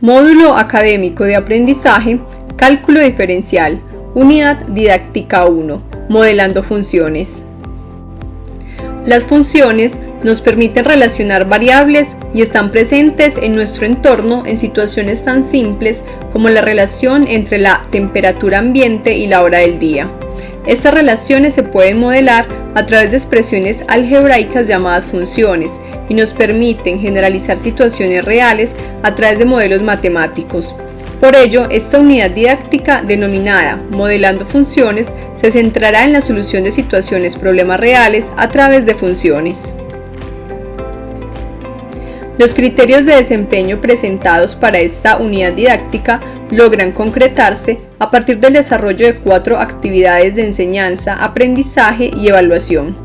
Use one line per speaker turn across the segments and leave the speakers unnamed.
Módulo Académico de Aprendizaje, Cálculo Diferencial, Unidad Didáctica 1, Modelando Funciones. Las funciones nos permiten relacionar variables y están presentes en nuestro entorno en situaciones tan simples como la relación entre la temperatura ambiente y la hora del día. Estas relaciones se pueden modelar a través de expresiones algebraicas llamadas funciones y nos permiten generalizar situaciones reales a través de modelos matemáticos. Por ello, esta unidad didáctica denominada Modelando Funciones se centrará en la solución de situaciones problemas reales a través de funciones. Los criterios de desempeño presentados para esta unidad didáctica logran concretarse a partir del desarrollo de cuatro actividades de enseñanza, aprendizaje y evaluación.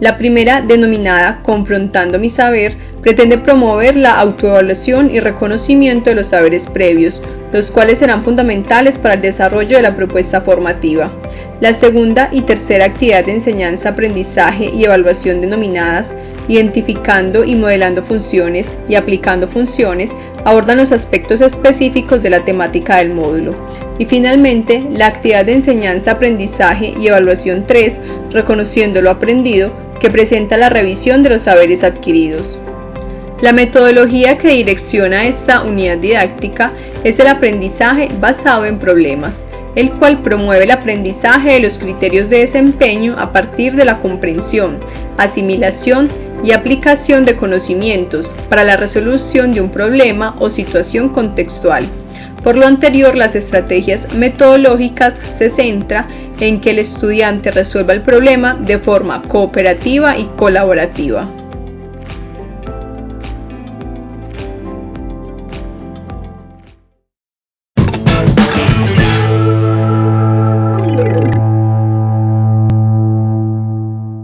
La primera, denominada Confrontando mi saber, pretende promover la autoevaluación y reconocimiento de los saberes previos, los cuales serán fundamentales para el desarrollo de la propuesta formativa. La segunda y tercera actividad de enseñanza, aprendizaje y evaluación denominadas identificando y modelando funciones y aplicando funciones, abordan los aspectos específicos de la temática del módulo. Y finalmente, la actividad de enseñanza, aprendizaje y evaluación 3, reconociendo lo aprendido, que presenta la revisión de los saberes adquiridos. La metodología que direcciona esta unidad didáctica es el aprendizaje basado en problemas, el cual promueve el aprendizaje de los criterios de desempeño a partir de la comprensión, asimilación y aplicación de conocimientos para la resolución de un problema o situación contextual. Por lo anterior, las estrategias metodológicas se centra en que el estudiante resuelva el problema de forma cooperativa y colaborativa.